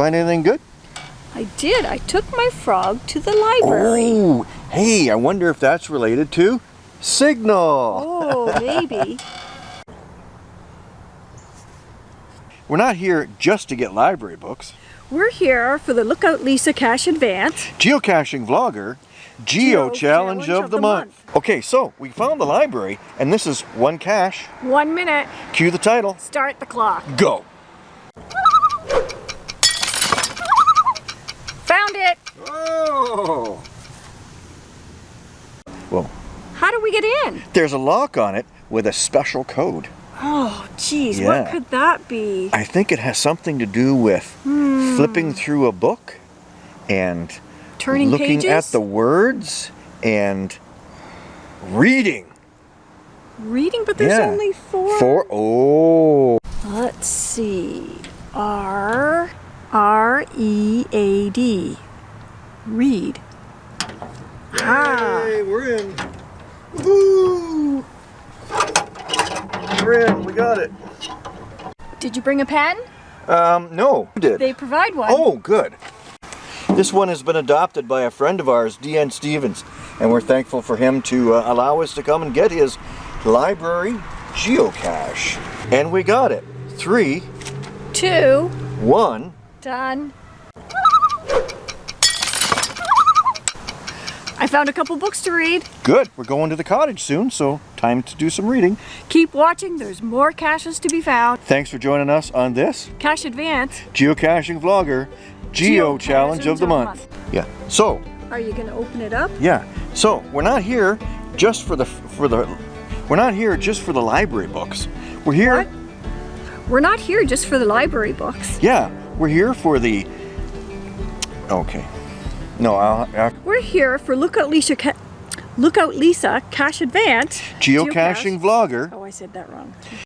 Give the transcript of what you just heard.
find anything good? I did. I took my frog to the library. Oh, hey, I wonder if that's related to Signal. Oh, maybe. We're not here just to get library books. We're here for the Lookout Lisa Cache Advance. Geocaching vlogger, Geo, Geo Challenge, of, the, month. Okay, so we found the library, and this is one cache. One minute. Cue the title. Start the clock. Go. Found it. Oh. Well, How do we get in? there's a lock on it with a special code. Oh, geez. Yeah. What could that be? I think it has something to do with flipping through a book and Turning looking pages? at the words and reading. Reading, but there's Yeah. only four. For oh. Let's see. R R E A D. Read. Ah. We're in. Woo! We're in. We got it. Did you bring a pen? Um, no. Did? They provide one. Oh, good. This one has been adopted by a friend of ours, D.N. Stevens, and we're thankful for him to uh, allow us to come and get his library geocache. And we got it. Three, Two. one. Done. I found a couple books to read. Good. We're going to the cottage soon, so time to do some reading. Keep watching, there's more caches to be found. Thanks for joining us on this Cache Advance. geocaching vlogger Geo Challenge of the Month. Yeah. So, Are you gonna open it up? Yeah. So we're not here just for the for the we're not here just for the library books. We're here. What? We're not here just for the library books. Yeah. We're here for the. Okay. No, I'll, I'll We're here for Lookout Lisa, Ca- Lookout Lisa Cache Advance. geocaching vlogger Oh, I said that wrong.